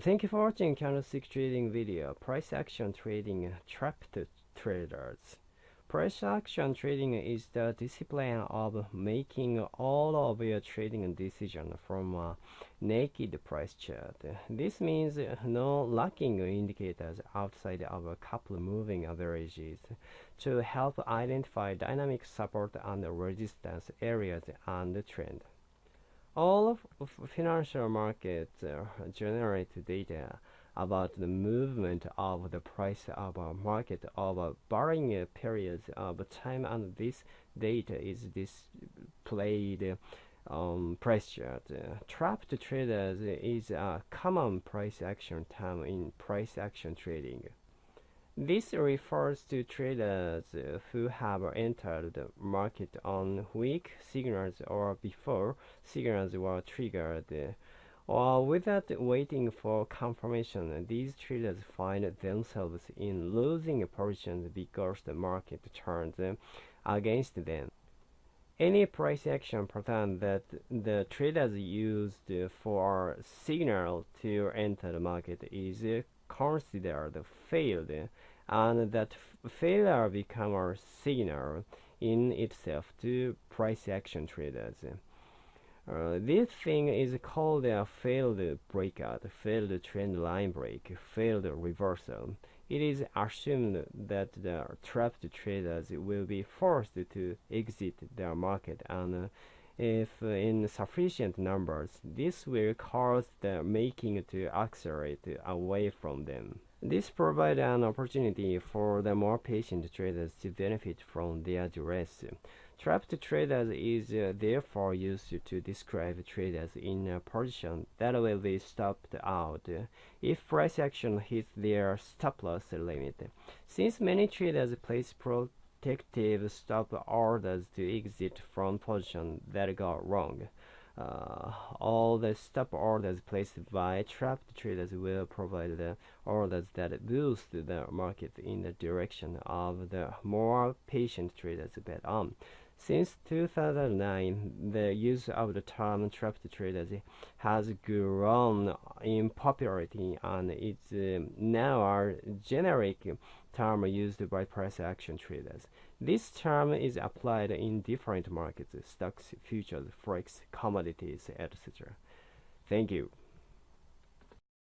Thank you for watching candlestick trading video. Price action trading trapped traders. Price action trading is the discipline of making all of your trading decision from a naked price chart. This means no lagging indicators outside of a couple moving averages to help identify dynamic support and resistance areas and the trend. All of financial markets uh, generate data about the movement of the price of a market over varying periods of time and this data is displayed on price. Uh, trapped traders is a common price action term in price action trading. This refers to traders who have entered the market on weak signals or before signals were triggered. Or without waiting for confirmation, these traders find themselves in losing positions because the market turns against them. Any price action pattern that the traders used for signal to enter the market is considered failed and that failure becomes a signal in itself to price action traders. Uh, this thing is called a failed breakout, failed trend line break, failed reversal. It is assumed that the trapped traders will be forced to exit their market and if in sufficient numbers, this will cause the making to accelerate away from them. This provides an opportunity for the more patient traders to benefit from their duress. Trapped traders is uh, therefore used to describe traders in a position that will be stopped out if price action hits their stop loss limit. Since many traders place protective stop orders to exit from positions that go wrong, uh, all the stop orders placed by trapped traders will provide the orders that boost the market in the direction of the more patient traders bet on. Since 2009, the use of the term trapped traders has grown in popularity and it's uh, now a generic term used by price action traders. This term is applied in different markets, stocks, futures, forex, commodities, etc. Thank you.